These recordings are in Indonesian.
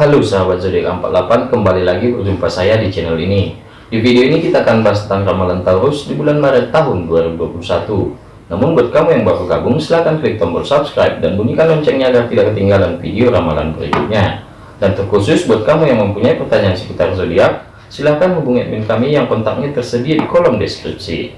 Halo sahabat zodiak 48 kembali lagi berjumpa saya di channel ini. Di video ini kita akan bahas tentang ramalan Taurus di bulan Maret tahun 2021 namun buat kamu yang baru gabung silahkan klik tombol subscribe dan bunyikan loncengnya agar tidak ketinggalan video ramalan berikutnya. Dan terkhusus buat kamu yang mempunyai pertanyaan seputar zodiak silahkan hubungi admin kami yang kontaknya tersedia di kolom deskripsi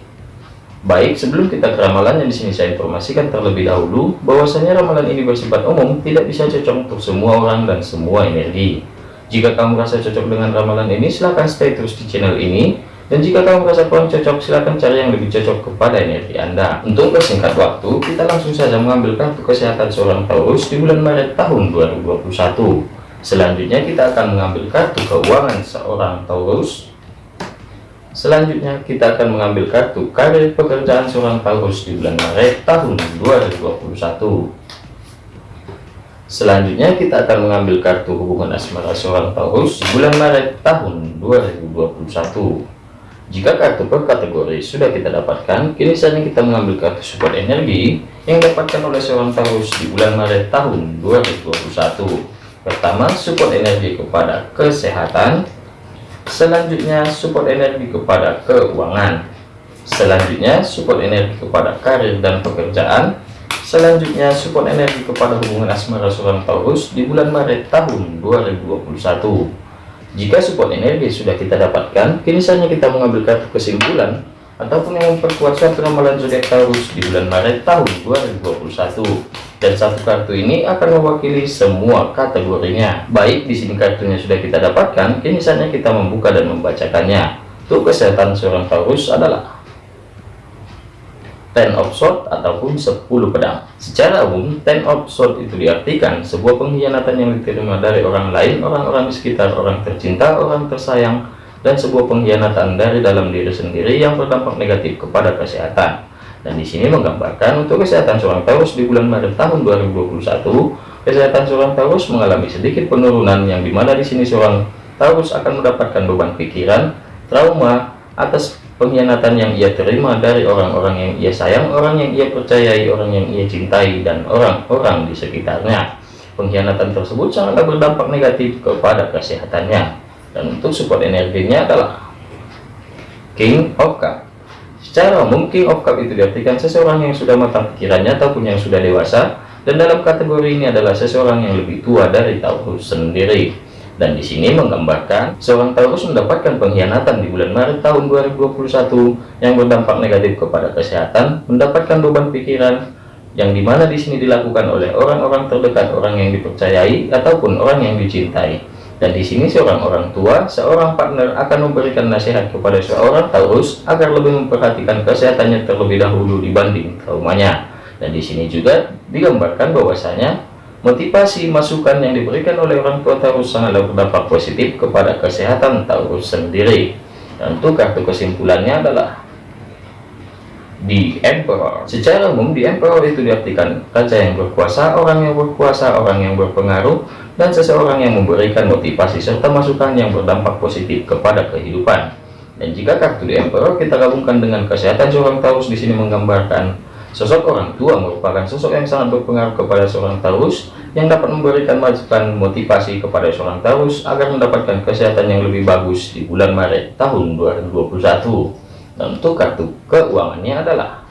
Baik, sebelum kita ke ramalan yang di sini saya informasikan terlebih dahulu bahwasanya ramalan ini bersifat umum, tidak bisa cocok untuk semua orang dan semua energi. Jika kamu merasa cocok dengan ramalan ini, silahkan stay terus di channel ini. Dan jika kamu merasa kurang cocok, silahkan cari yang lebih cocok kepada energi Anda. Untuk persingkat waktu, kita langsung saja mengambil kartu kesehatan seorang Taurus di bulan Maret tahun 2021. Selanjutnya kita akan mengambil kartu keuangan seorang Taurus Selanjutnya kita akan mengambil kartu karir pekerjaan seorang Taurus di bulan Maret tahun 2021. Selanjutnya kita akan mengambil kartu hubungan asmara seorang Taurus di bulan Maret tahun 2021. Jika kartu per kategori sudah kita dapatkan, kini saatnya kita mengambil kartu support energi yang dapatkan oleh seorang Taurus di bulan Maret tahun 2021. Pertama, support energi kepada kesehatan, Selanjutnya support energi kepada keuangan. Selanjutnya support energi kepada karir dan pekerjaan. Selanjutnya support energi kepada hubungan asmara seorang Taurus di bulan Maret tahun 2021. Jika support energi sudah kita dapatkan, kini saatnya kita mengambil kartu kesimpulan ataupun yang memperkuat suatu ramalan zodiak Taurus di bulan Maret tahun 2021 dan satu kartu ini akan mewakili semua kategorinya. Baik di sini kartunya sudah kita dapatkan. Kini saatnya kita membuka dan membacakannya. Untuk kesehatan seorang Taurus adalah ten of sword ataupun 10 pedang. Secara umum ten of sword itu diartikan sebuah pengkhianatan yang diterima dari orang lain orang-orang di sekitar orang tercinta orang tersayang dan sebuah pengkhianatan dari dalam diri sendiri yang berdampak negatif kepada kesehatan dan di sini menggambarkan untuk kesehatan seorang Taurus di bulan Maret tahun 2021, kesehatan seorang Taurus mengalami sedikit penurunan yang di mana di sini seorang Taurus akan mendapatkan beban pikiran, trauma atas pengkhianatan yang ia terima dari orang-orang yang ia sayang, orang yang ia percayai, orang yang ia cintai, dan orang-orang di sekitarnya. Pengkhianatan tersebut sangatlah berdampak negatif kepada kesehatannya. Dan untuk support energinya adalah King of Cup Secara umum, King of Cup itu diartikan seseorang yang sudah matang pikirannya ataupun yang sudah dewasa, dan dalam kategori ini adalah seseorang yang lebih tua dari Taurus sendiri. Dan di sini menggambarkan seorang Taurus mendapatkan pengkhianatan di bulan Maret tahun 2021 yang berdampak negatif kepada kesehatan, mendapatkan beban pikiran yang di mana di sini dilakukan oleh orang-orang terdekat, orang yang dipercayai ataupun orang yang dicintai. Dan di sini seorang orang tua, seorang partner akan memberikan nasihat kepada seorang Taurus agar lebih memperhatikan kesehatannya terlebih dahulu dibanding traumanya. Dan di sini juga digambarkan bahwasanya motivasi masukan yang diberikan oleh orang tua Taurus sangatlah berdampak positif kepada kesehatan Taurus sendiri. Dan untuk kartu kesimpulannya adalah di Emperor. Secara umum di Emperor itu diartikan raja yang berkuasa, orang yang berkuasa, orang yang berpengaruh, dan seseorang yang memberikan motivasi serta masukan yang berdampak positif kepada kehidupan. Dan jika kartu di Emperor kita gabungkan dengan kesehatan seorang Taurus di sini menggambarkan sosok orang tua merupakan sosok yang sangat berpengaruh kepada seorang Taurus yang dapat memberikan masukan motivasi kepada seorang Taurus agar mendapatkan kesehatan yang lebih bagus di bulan Maret tahun 2021. Dan untuk kartu keuangannya adalah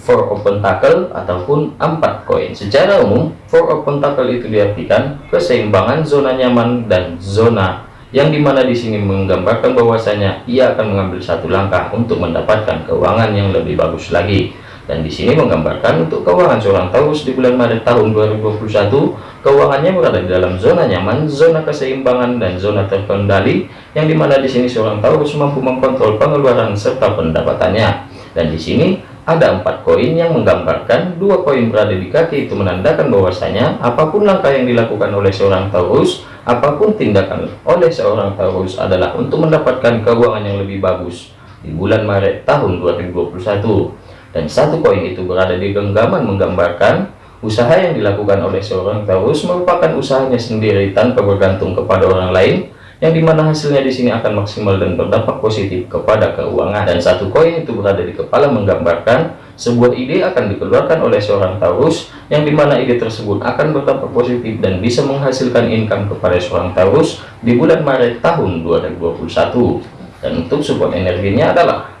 four of pentacle ataupun empat koin. Secara umum four of pentacle itu diartikan keseimbangan zona nyaman dan zona yang di mana di sini menggambarkan bahwasanya ia akan mengambil satu langkah untuk mendapatkan keuangan yang lebih bagus lagi. Dan di sini menggambarkan untuk keuangan seorang Taurus di bulan Maret tahun 2021 keuangannya berada di dalam zona nyaman zona keseimbangan dan zona terkendali yang di mana di sini seorang Taurus mampu mengkontrol pengeluaran serta pendapatannya. Dan di sini ada empat koin yang menggambarkan dua koin berada di kaki itu menandakan bahwasanya apa pun langkah yang dilakukan oleh seorang Taurus apa pun tindakan oleh seorang Taurus adalah untuk mendapatkan keuangan yang lebih bagus di bulan Maret tahun 2021 dan satu koin itu berada di genggaman menggambarkan usaha yang dilakukan oleh seorang Taurus merupakan usahanya sendiri tanpa bergantung kepada orang lain yang di mana hasilnya di sini akan maksimal dan berdampak positif kepada keuangan. Dan satu koin itu berada di kepala menggambarkan sebuah ide akan dikeluarkan oleh seorang Taurus yang di mana ide tersebut akan berdampak positif dan bisa menghasilkan income kepada seorang Taurus di bulan Maret tahun 2021 dan untuk support energinya adalah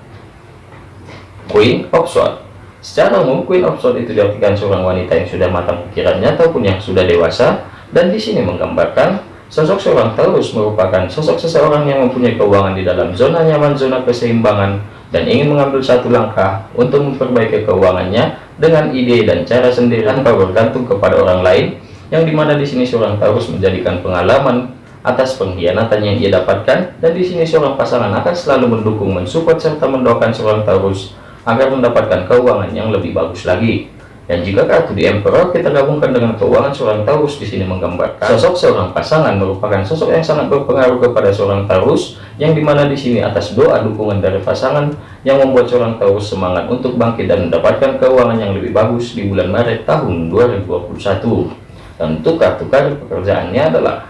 Queen of Swords. Secara umum Queen of Swords itu diartikan seorang wanita yang sudah matang pikirannya ataupun yang sudah dewasa dan di sini menggambarkan sosok seorang Taurus merupakan sosok seseorang yang mempunyai keuangan di dalam zona nyaman zona keseimbangan dan ingin mengambil satu langkah untuk memperbaiki keuangannya dengan ide dan cara sendiri tanpa bergantung kepada orang lain yang di mana di sini seorang Taurus menjadikan pengalaman atas pengkhianatan yang ia dapatkan dan di sini seorang pasangan akan selalu mendukung mensupport serta mendoakan seorang Taurus agar mendapatkan keuangan yang lebih bagus lagi dan jika kartu di Emperor kita gabungkan dengan keuangan seorang Taurus di sini menggambarkan sosok seorang pasangan merupakan sosok yang sangat berpengaruh kepada seorang Taurus yang di mana di sini atas doa dukungan dari pasangan yang membuat seorang Taurus semangat untuk bangkit dan mendapatkan keuangan yang lebih bagus di bulan Maret tahun 2021. Dan untuk kartu kartu pekerjaannya adalah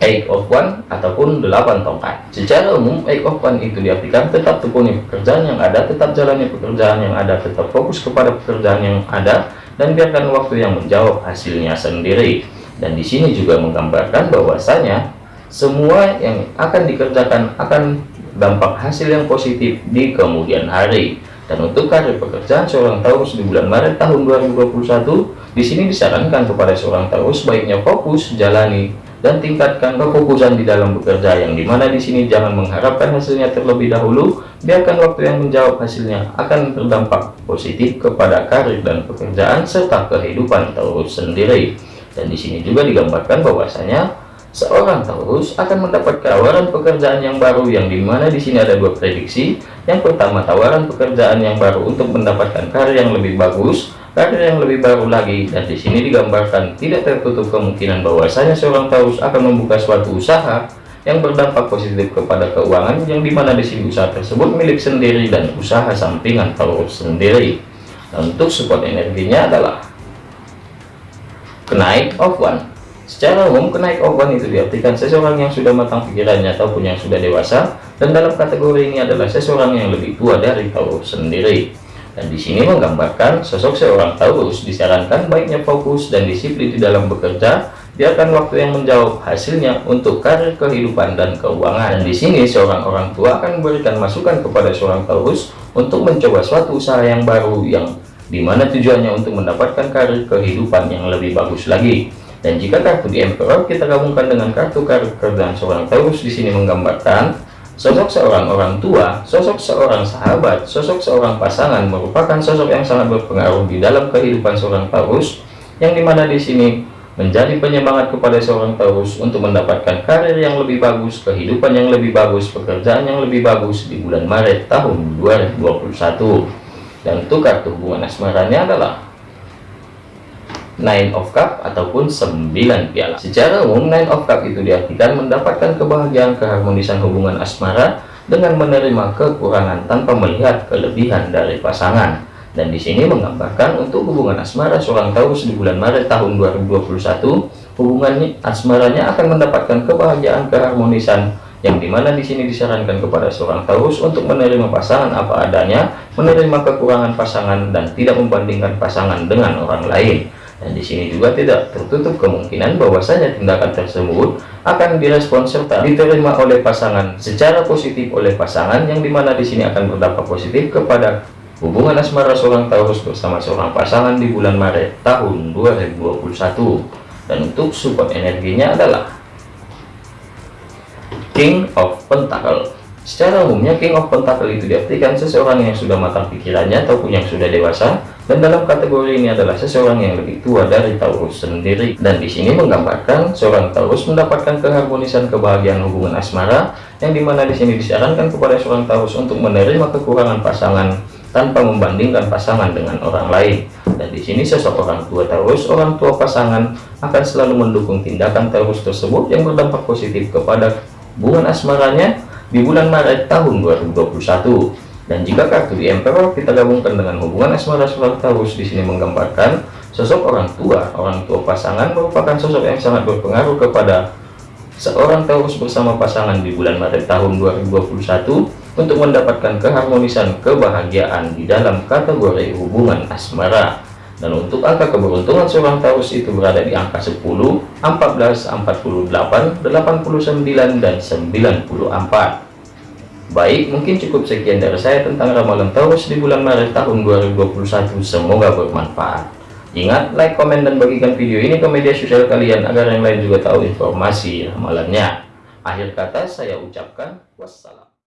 eight of one ataupun delapan tongkat. Secara umum eight of one itu diartikan tetap tekuni pekerjaan yang ada tetap jalani pekerjaan yang ada tetap fokus kepada pekerjaan yang ada dan biarkan waktu yang menjawab hasilnya sendiri. Dan di sini juga menggambarkan bahwasanya semua yang akan dikerjakan akan dampak hasil yang positif di kemudian hari. Dan untuk karir pekerjaan seorang Taurus di bulan Maret tahun 2021 di sini disarankan kepada seorang Taurus baiknya fokus jalani dan tingkatkan kefokusan di dalam bekerja yang di mana di sini jangan mengharapkan hasilnya terlebih dahulu biarkan waktu yang menjawab hasilnya akan berdampak positif kepada karir dan pekerjaan serta kehidupan Taurus sendiri. Dan di sini juga digambarkan bahwasanya seorang Taurus akan mendapat tawaran pekerjaan yang baru yang di mana di sini ada dua prediksi. Yang pertama tawaran pekerjaan yang baru untuk mendapatkan karir yang lebih bagus karir yang lebih baru lagi dan di sini digambarkan tidak tertutup kemungkinan bahwasanya seorang Taurus akan membuka suatu usaha yang berdampak positif kepada keuangan yang di mana di sini usaha tersebut milik sendiri dan usaha sampingan Taurus sendiri. Dan untuk support energinya adalah kenaik of one. Secara umum kenaik of one itu diartikan seseorang yang sudah matang pikirannya ataupun yang sudah dewasa dan dalam kategori ini adalah seseorang yang lebih tua dari Taurus sendiri dan di sini menggambarkan sosok seorang Taurus disarankan baiknya fokus dan disiplin di dalam bekerja, biarkan waktu yang menjawab hasilnya untuk karir kehidupan dan keuangan. Dan di sini seorang orang tua akan memberikan masukan kepada seorang Taurus untuk mencoba suatu usaha yang baru yang di mana tujuannya untuk mendapatkan karir kehidupan yang lebih bagus lagi. Dan jika kartu di Emperor kita gabungkan dengan kartu karir kerjaan seorang Taurus di sini menggambarkan Sosok seorang orang tua, sosok seorang sahabat, sosok seorang pasangan merupakan sosok yang sangat berpengaruh di dalam kehidupan seorang Taurus, yang di mana di sini menjadi penyemangat kepada seorang Taurus untuk mendapatkan karir yang lebih bagus, kehidupan yang lebih bagus, pekerjaan yang lebih bagus di bulan Maret tahun 2021. Dan untuk kartu hubungan asmaranya adalah Nine of Cup ataupun 9 piala. Secara umum Nine of Cup itu diartikan mendapatkan kebahagiaan keharmonisan hubungan asmara dengan menerima kekurangan tanpa melihat kelebihan dari pasangan. Dan di sini menggambarkan untuk hubungan asmara seorang Taurus di bulan Maret tahun 2021, hubungannya asmaranya akan mendapatkan kebahagiaan keharmonisan yang di mana di sini disarankan kepada seorang Taurus untuk menerima pasangan apa adanya, menerima kekurangan pasangan dan tidak membandingkan pasangan dengan orang lain. Dan di sini juga tidak tertutup kemungkinan bahwasanya tindakan tersebut akan direspon serta diterima oleh pasangan secara positif oleh pasangan yang di mana di sini akan berdampak positif kepada hubungan asmara seorang Taurus bersama seorang pasangan di bulan Maret tahun 2021. Dan untuk support energinya adalah King of Pentacle. Secara umumnya King of Pentacle itu diartikan seseorang yang sudah matang pikirannya ataupun yang sudah dewasa dan dalam kategori ini adalah seseorang yang lebih tua dari Taurus sendiri. Dan di sini menggambarkan seorang Taurus mendapatkan keharmonisan kebahagiaan hubungan asmara yang di mana di sini disarankan kepada seorang Taurus untuk menerima kekurangan pasangan tanpa membandingkan pasangan dengan orang lain. Dan di sini sosok orang tua Taurus orang tua pasangan akan selalu mendukung tindakan Taurus tersebut yang berdampak positif kepada hubungan asmaranya di bulan Maret tahun 2021 dan jika kartu di Emperor kita gabungkan dengan hubungan asmara Taurus di sini menggambarkan sosok orang tua, orang tua pasangan merupakan sosok yang sangat berpengaruh kepada seorang Taurus bersama pasangan di bulan Maret tahun 2021 untuk mendapatkan keharmonisan kebahagiaan di dalam kategori hubungan asmara. Dan untuk angka keberuntungan seorang Taurus itu berada di angka 10, 14, 48, 89, dan 94. Baik, mungkin cukup sekian dari saya tentang ramalan Taurus di bulan Maret tahun 2021. Semoga bermanfaat. Ingat, like, komen, dan bagikan video ini ke media sosial kalian agar yang lain juga tahu informasi ramalannya. Akhir kata saya ucapkan wassalam.